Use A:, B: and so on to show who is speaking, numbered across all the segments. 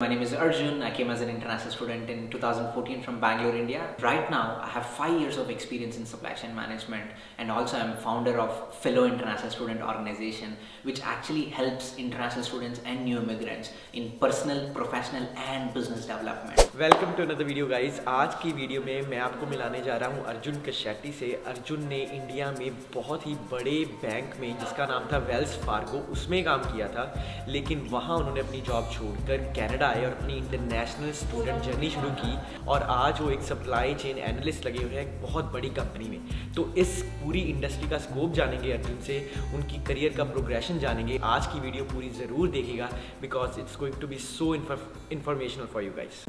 A: My name is Arjun. I came as an international student in 2014 from Bangalore, India. Right now, I have five years of experience in supply chain management and also I'm founder of Fellow International Student Organization which actually helps international students and new immigrants in personal, professional and business development.
B: Welcome to another video guys आज की video में मैं आपको मिलाने जा रहा हूं अर्जुन कशेट्टी से अर्जुन ने इंडिया में बहुत ही बड़े बैंक में जिसका नाम था वेल्स फार्गो उसमें काम किया था लेकिन वहां उन्होंने अपनी जॉब छोड़कर कनाडा आए और अपनी इंटरनेशनल स्टूडेंट जर्नी शुरू की और आज वो एक सप्लाई चेन एनालिस्ट लगे हुए हैं एक बहुत बड़ी कंपनी में। तो इस पूरी इंडस्ट्री का स्कोप जानेंगे अर्जुन से उनकी करियर का प्रोग्रेशन जानेंगे। आज की वीडियो पूरी ज़रूर देखेगा because it's going to be so informational for you guys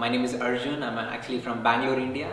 A: My name is Arjun. I'm actually from Bangalore, India.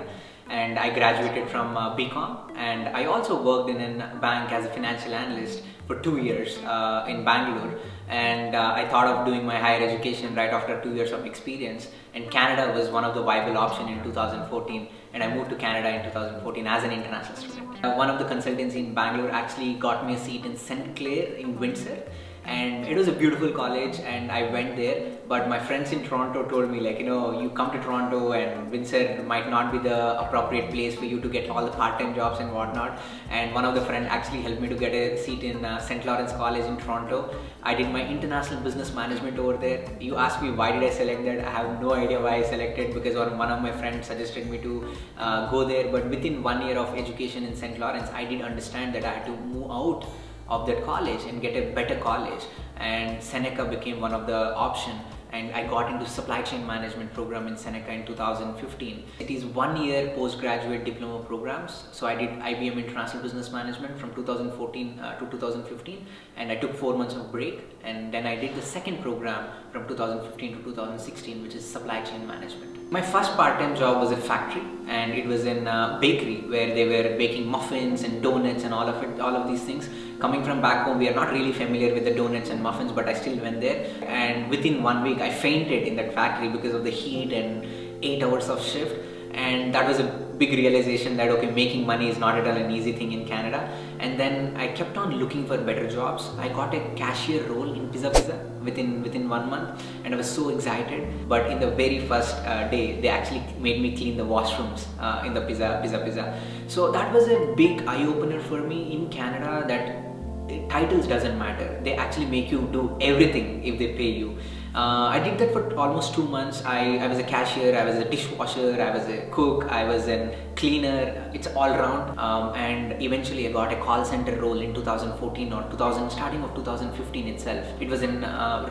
A: And I graduated from uh, BCom and I also worked in a bank as a financial analyst for two years uh, in Bangalore and uh, I thought of doing my higher education right after two years of experience and Canada was one of the viable option in 2014 and I moved to Canada in 2014 as an international student. Uh, one of the consultants in Bangalore actually got me a seat in St. Clair in Windsor and it was a beautiful college and I went there but my friends in Toronto told me like you know you come to Toronto and Windsor might not be the appropriate place for you to get all the part-time jobs and whatnot and one of the friends actually helped me to get a seat in uh, St. Lawrence College in Toronto I did my international business management over there you asked me why did I select that I have no idea why I selected because one of my friends suggested me to uh, go there but within one year of education in St. Lawrence I did understand that I had to move out of that college and get a better college and Seneca became one of the option and I got into supply chain management program in Seneca in 2015. It is one year postgraduate diploma programs. So I did IBM International Business Management from 2014 uh, to 2015 and I took four months of break and then I did the second program from 2015 to 2016 which is supply chain management. My first part-time job was a factory and it was in a bakery where they were baking muffins and donuts and all of it, all of these things. Coming from back home, we are not really familiar with the donuts and muffins, but I still went there. And within one week, I fainted in that factory because of the heat and eight hours of shift and that was a big realization that okay making money is not at all an easy thing in Canada and then I kept on looking for better jobs. I got a cashier role in Pizza Pizza within within one month and I was so excited. But in the very first uh, day they actually made me clean the washrooms uh, in the Pizza Pizza Pizza. So that was a big eye-opener for me in Canada that titles doesn't matter. They actually make you do everything if they pay you. Uh, I did that for almost two months. I, I was a cashier, I was a dishwasher, I was a cook, I was a cleaner. It's all round. Um, and eventually I got a call center role in 2014 or 2000, starting of 2015 itself. It was in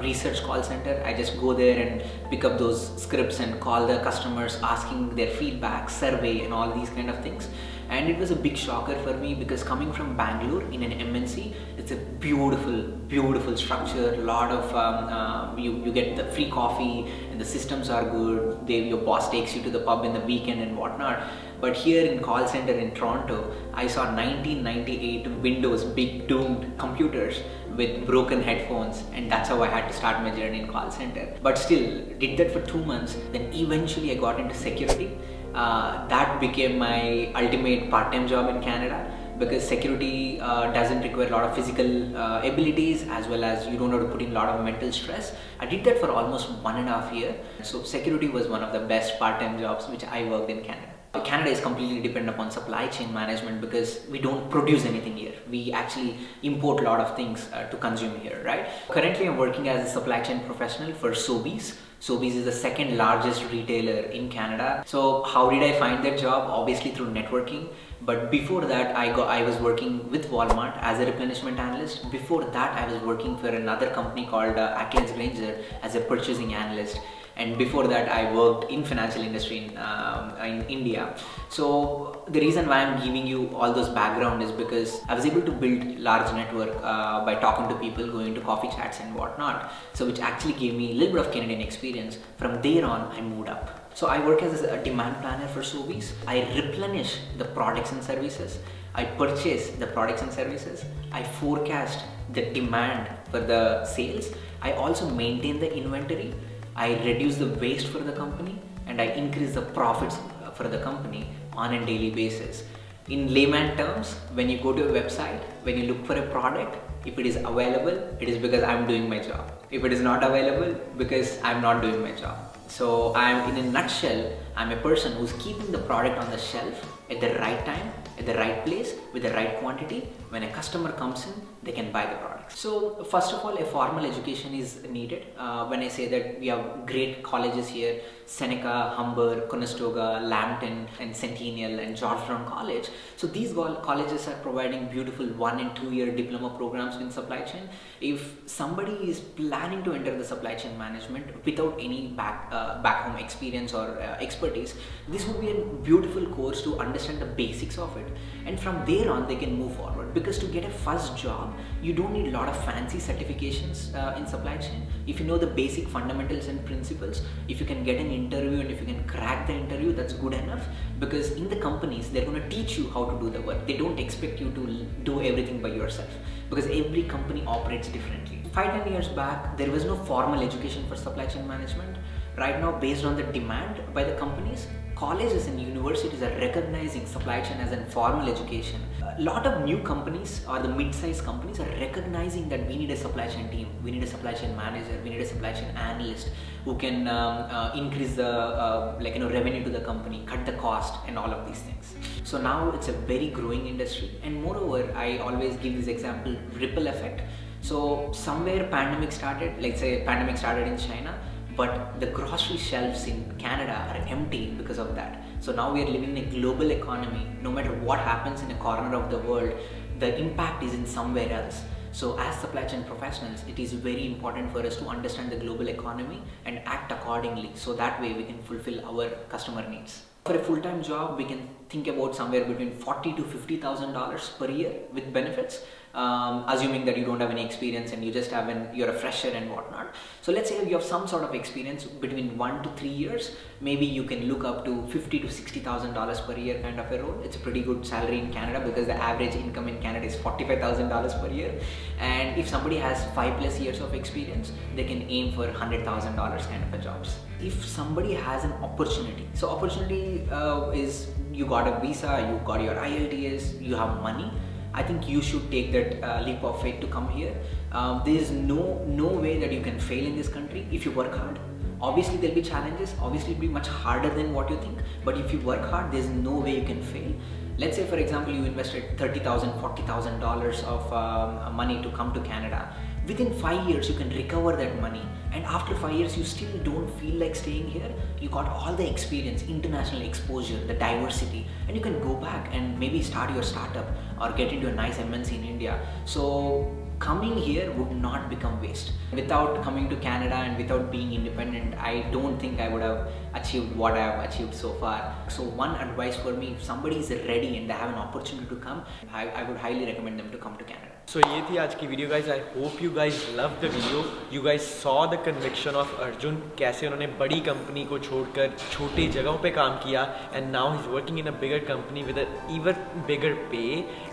A: research call center. I just go there and pick up those scripts and call the customers asking their feedback, survey and all these kind of things and it was a big shocker for me because coming from Bangalore in an MNC it's a beautiful beautiful structure a lot of um, uh, you, you get the free coffee the systems are good they, your boss takes you to the pub in the weekend and whatnot. But here in call center in Toronto I saw 1998 Windows big doomed computers with broken headphones and that's how I had to start my journey in call center. But still did that for two months then eventually I got into security. Uh, that became my ultimate part-time job in Canada because security uh, doesn't require a lot of physical uh, abilities as well as you don't have to put in a lot of mental stress. I did that for almost one and a half year. So security was one of the best part-time jobs which I worked in Canada. Canada is completely dependent upon supply chain management because we don't produce anything here. We actually import a lot of things uh, to consume here, right? Currently, I'm working as a supply chain professional for Sobeys. Sobeys is the second largest retailer in Canada. So how did I find that job? Obviously through networking. But before that, I got I was working with Walmart as a replenishment analyst. Before that, I was working for another company called uh, Acklands-Grainger as a purchasing analyst and before that I worked in financial industry in, um, in India. So the reason why I'm giving you all those background is because I was able to build large network uh, by talking to people, going to coffee chats and whatnot. So which actually gave me a little bit of Canadian experience. From there on, I moved up. So I work as a demand planner for Sobeys. I replenish the products and services. I purchase the products and services. I forecast the demand for the sales. I also maintain the inventory I reduce the waste for the company and I increase the profits uh, for the company on a daily basis. In layman terms, when you go to a website, when you look for a product, if it is available, it is because I'm doing my job. If it is not available, because I'm not doing my job. So I'm in a nutshell, I'm a person who's keeping the product on the shelf at the right time, at the right place, with the right quantity. When a customer comes in, they can buy the product. So first of all, a formal education is needed. Uh, when I say that we have great colleges here, Seneca, Humber, Conestoga, Lambton, and Centennial, and Georgetown College. So these colleges are providing beautiful one and two year diploma programs in supply chain. If somebody is planning to enter the supply chain management without any back uh, back home experience or uh, expertise, this would be a beautiful course to understand the basics of it, and from there on they can move forward. Because to get a first job, you don't need a lot of fancy certifications uh, in supply chain. If you know the basic fundamentals and principles, if you can get an interview and if you can crack the interview, that's good enough. Because in the companies, they're going to teach you how to do the work. They don't expect you to do everything by yourself because every company operates differently. Five, ten years back, there was no formal education for supply chain management. Right now, based on the demand by the companies, colleges and universities are recognizing supply chain as a formal education. A lot of new companies or the mid-sized companies are recognizing that we need a supply chain team, we need a supply chain manager, we need a supply chain analyst who can um, uh, increase the uh, like you know revenue to the company, cut the cost, and all of these things. So now it's a very growing industry, and moreover, I always give this example ripple effect. So somewhere pandemic started, let's say pandemic started in China but the grocery shelves in Canada are empty because of that. So now we are living in a global economy. No matter what happens in a corner of the world, the impact is in somewhere else. So as supply chain professionals, it is very important for us to understand the global economy and act accordingly. So that way we can fulfill our customer needs. For a full-time job, we can think about somewhere between forty to fifty thousand dollars per year with benefits um, assuming that you don't have any experience and you just have an you're a fresher and whatnot. So let's say you have some sort of experience between one to three years maybe you can look up to 50 to 60 thousand dollars per year kind of a role. It's a pretty good salary in Canada because the average income in Canada is 45 thousand dollars per year. And if somebody has five plus years of experience they can aim for hundred thousand dollars kind of a jobs. If somebody has an opportunity so opportunity uh, is you got a visa you got your IELTS you have money I think you should take that uh, leap of faith to come here. Um, there is no no way that you can fail in this country if you work hard. Obviously, there'll be challenges. Obviously, it'll be much harder than what you think. But if you work hard, there's no way you can fail. Let's say, for example, you invested thirty thousand, forty thousand dollars of um, money to come to Canada within five years you can recover that money. And after five years you still don't feel like staying here. You got all the experience international exposure the diversity. And you can go back and maybe start your startup or get into a nice mnc in india. So coming here would not become waste. Without coming to Canada and without being independent, I don't think I would have achieved what I have achieved so far. So one advice for me, if somebody is ready and they have an opportunity to come, I, I would highly recommend them to come to Canada.
B: So ये थी आज की video guys I hope you guys love the video you guys saw the conviction of Arjun कैसे उन्होंने बड़ी company को छोड़कर छोटी जगहों पे काम किया and now is working in a bigger company with even bigger पे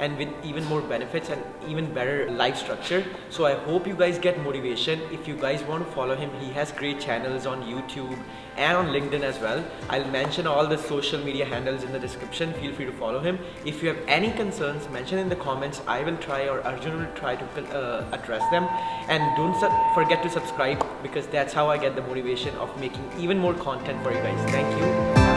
B: and with even more benefits and even better life structure structure so i hope you guys get motivation if you guys want to follow him he has great channels on youtube and on linkedin as well. I'll mention all the social media handles in the description. Feel free to follow him. If you have any concerns mention in the comments. I will try or arjun will try to uh, address them. And don't forget to subscribe because that's how i get the motivation of making even more content for you guys. Thank you